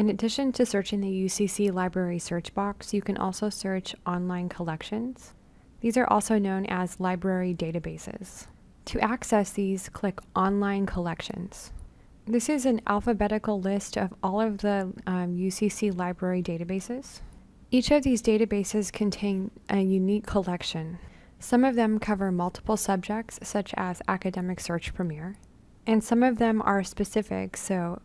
In addition to searching the UCC library search box, you can also search online collections. These are also known as library databases. To access these, click Online Collections. This is an alphabetical list of all of the um, UCC library databases. Each of these databases contain a unique collection. Some of them cover multiple subjects, such as Academic Search Premier, and some of them are specific, so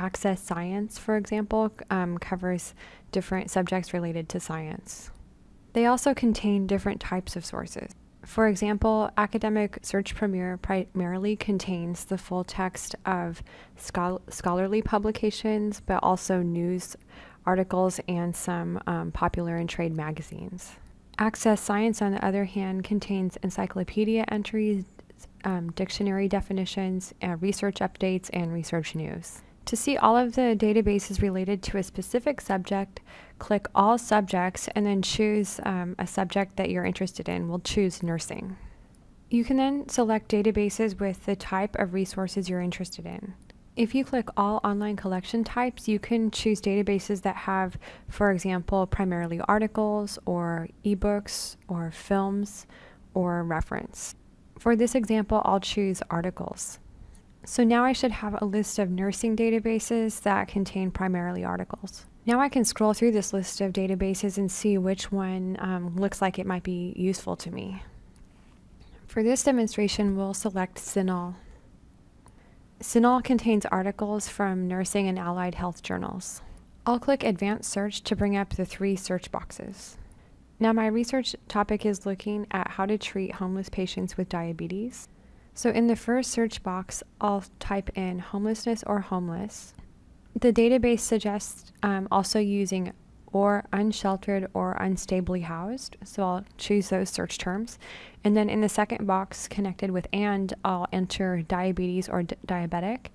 Access Science, for example, um, covers different subjects related to science. They also contain different types of sources. For example, Academic Search Premier primarily contains the full text of schol scholarly publications, but also news articles and some um, popular and trade magazines. Access Science, on the other hand, contains encyclopedia entries, um, dictionary definitions, uh, research updates, and research news. To see all of the databases related to a specific subject, click All Subjects and then choose um, a subject that you're interested in. We'll choose nursing. You can then select databases with the type of resources you're interested in. If you click All Online Collection Types, you can choose databases that have, for example, primarily articles or ebooks or films or reference. For this example, I'll choose articles. So now I should have a list of nursing databases that contain primarily articles. Now I can scroll through this list of databases and see which one um, looks like it might be useful to me. For this demonstration, we'll select CINAHL. CINAHL contains articles from nursing and allied health journals. I'll click Advanced Search to bring up the three search boxes. Now my research topic is looking at how to treat homeless patients with diabetes. So in the first search box, I'll type in homelessness or homeless. The database suggests um, also using or unsheltered or unstably housed. So I'll choose those search terms. And then in the second box connected with and, I'll enter diabetes or diabetic.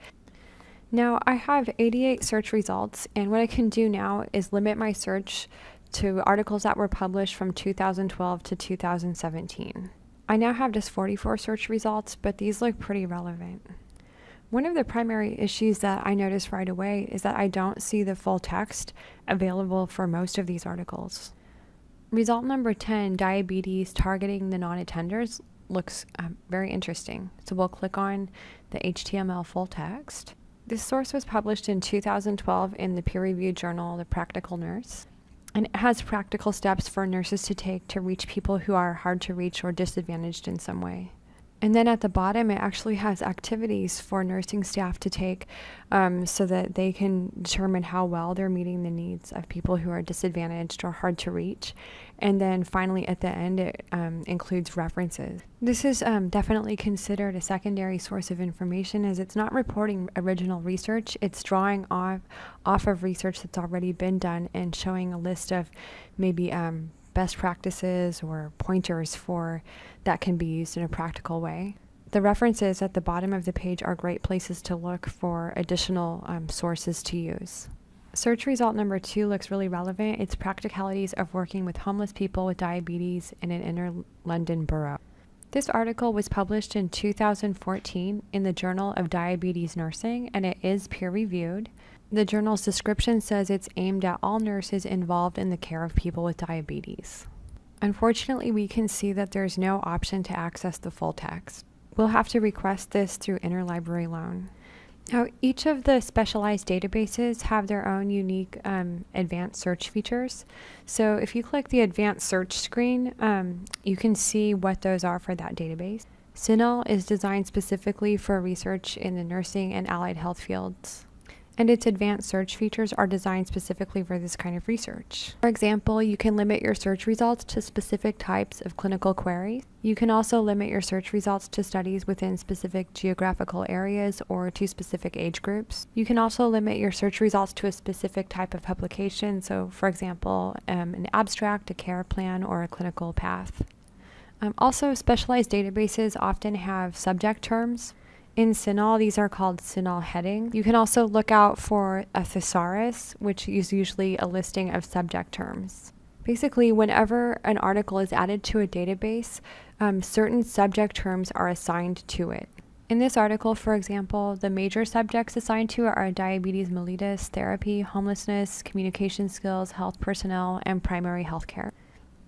Now I have 88 search results and what I can do now is limit my search to articles that were published from 2012 to 2017. I now have just 44 search results, but these look pretty relevant. One of the primary issues that I noticed right away is that I don't see the full text available for most of these articles. Result number 10, diabetes targeting the non-attenders, looks um, very interesting. So we'll click on the HTML full text. This source was published in 2012 in the peer-reviewed journal, The Practical Nurse and it has practical steps for nurses to take to reach people who are hard to reach or disadvantaged in some way. And then at the bottom, it actually has activities for nursing staff to take um, so that they can determine how well they're meeting the needs of people who are disadvantaged or hard to reach. And then finally, at the end, it um, includes references. This is um, definitely considered a secondary source of information as it's not reporting original research, it's drawing off, off of research that's already been done and showing a list of maybe um, best practices or pointers for that can be used in a practical way. The references at the bottom of the page are great places to look for additional um, sources to use. Search result number two looks really relevant. It's practicalities of working with homeless people with diabetes in an inner London borough. This article was published in 2014 in the Journal of Diabetes Nursing and it is peer reviewed. The journal's description says it's aimed at all nurses involved in the care of people with diabetes. Unfortunately, we can see that there's no option to access the full text. We'll have to request this through interlibrary loan. Now, each of the specialized databases have their own unique um, advanced search features. So if you click the advanced search screen, um, you can see what those are for that database. CINAHL is designed specifically for research in the nursing and allied health fields and its advanced search features are designed specifically for this kind of research. For example, you can limit your search results to specific types of clinical queries. You can also limit your search results to studies within specific geographical areas or to specific age groups. You can also limit your search results to a specific type of publication, so for example, um, an abstract, a care plan, or a clinical path. Um, also, specialized databases often have subject terms in CINAHL, these are called CINAHL headings. You can also look out for a thesaurus, which is usually a listing of subject terms. Basically, whenever an article is added to a database, um, certain subject terms are assigned to it. In this article, for example, the major subjects assigned to are diabetes mellitus, therapy, homelessness, communication skills, health personnel, and primary health care.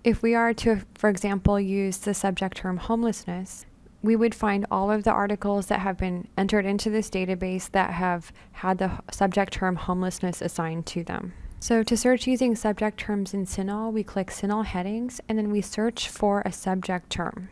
If we are to, for example, use the subject term homelessness, we would find all of the articles that have been entered into this database that have had the subject term homelessness assigned to them. So to search using subject terms in CINAHL, we click CINAHL headings and then we search for a subject term.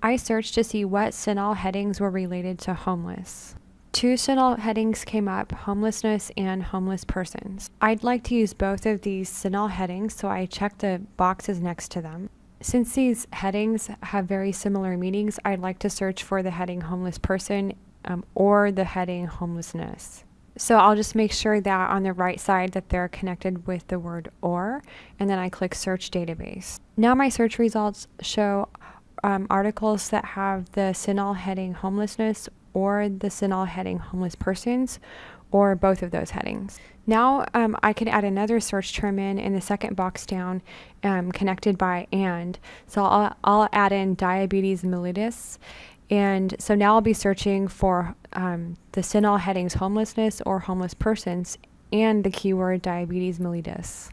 I searched to see what CINAHL headings were related to homeless. Two CINAHL headings came up, homelessness and homeless persons. I'd like to use both of these CINAHL headings, so I checked the boxes next to them. Since these headings have very similar meanings, I'd like to search for the heading homeless person um, or the heading homelessness. So I'll just make sure that on the right side that they're connected with the word or, and then I click search database. Now my search results show um, articles that have the CINAHL heading homelessness or the CINAHL heading homeless persons or both of those headings. Now um, I can add another search term in in the second box down um, connected by and. So I'll, I'll add in diabetes mellitus. And so now I'll be searching for um, the CINAHL headings homelessness or homeless persons and the keyword diabetes mellitus.